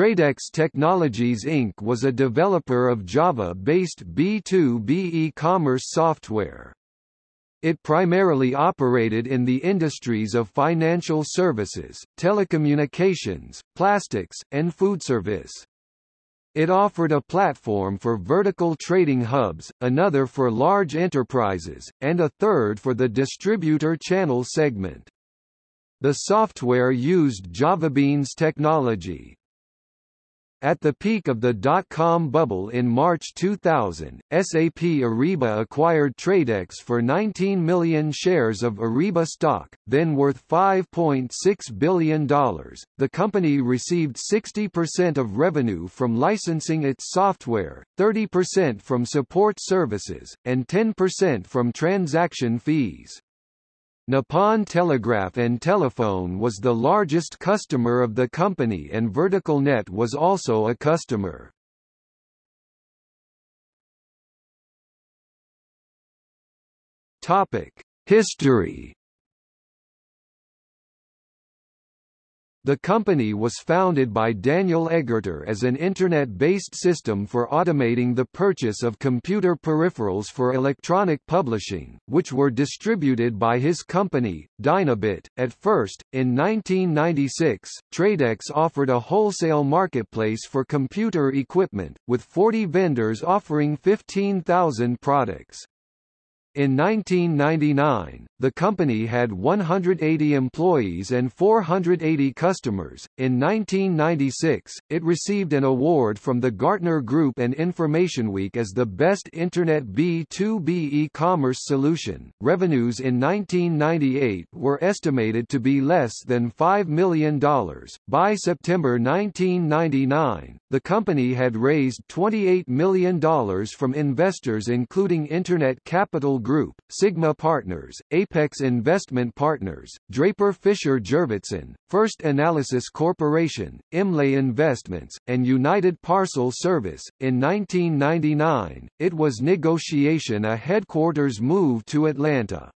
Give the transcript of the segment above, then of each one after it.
Tradex Technologies Inc. was a developer of Java-based B2B e-commerce software. It primarily operated in the industries of financial services, telecommunications, plastics, and food service. It offered a platform for vertical trading hubs, another for large enterprises, and a third for the distributor channel segment. The software used JavaBeans technology, at the peak of the dot-com bubble in March 2000, SAP Ariba acquired Tradex for 19 million shares of Ariba stock, then worth $5.6 billion. The company received 60% of revenue from licensing its software, 30% from support services, and 10% from transaction fees. Nippon Telegraph and Telephone was the largest customer of the company and VerticalNet was also a customer. History The company was founded by Daniel Egerter as an Internet-based system for automating the purchase of computer peripherals for electronic publishing, which were distributed by his company, Dynabit. At first, in 1996, Tradex offered a wholesale marketplace for computer equipment, with 40 vendors offering 15,000 products. In 1999, the company had 180 employees and 480 customers. In 1996, it received an award from the Gartner Group and InformationWeek as the best Internet B2B e-commerce solution. Revenues in 1998 were estimated to be less than $5 million. By September 1999, the company had raised $28 million from investors including Internet Capital Group, Sigma Partners, Apex Investment Partners, Draper Fisher Jurvetson, First Analysis Corporation, Imlay Investments, and United Parcel Service. In 1999, it was negotiation a headquarters move to Atlanta.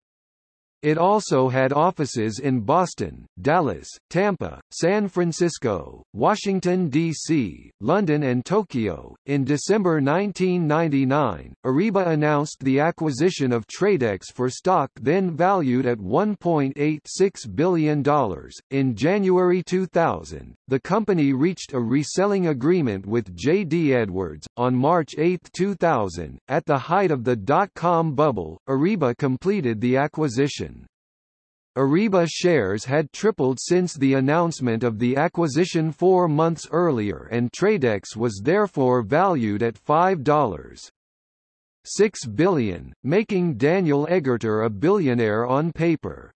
It also had offices in Boston, Dallas, Tampa, San Francisco, Washington, D.C., London, and Tokyo. In December 1999, Ariba announced the acquisition of Tradex for stock then valued at $1.86 billion. In January 2000, the company reached a reselling agreement with J.D. Edwards. On March 8, 2000, at the height of the dot com bubble, Ariba completed the acquisition. Ariba shares had tripled since the announcement of the acquisition four months earlier and Tradex was therefore valued at $5.6 billion, making Daniel Egerter a billionaire on paper.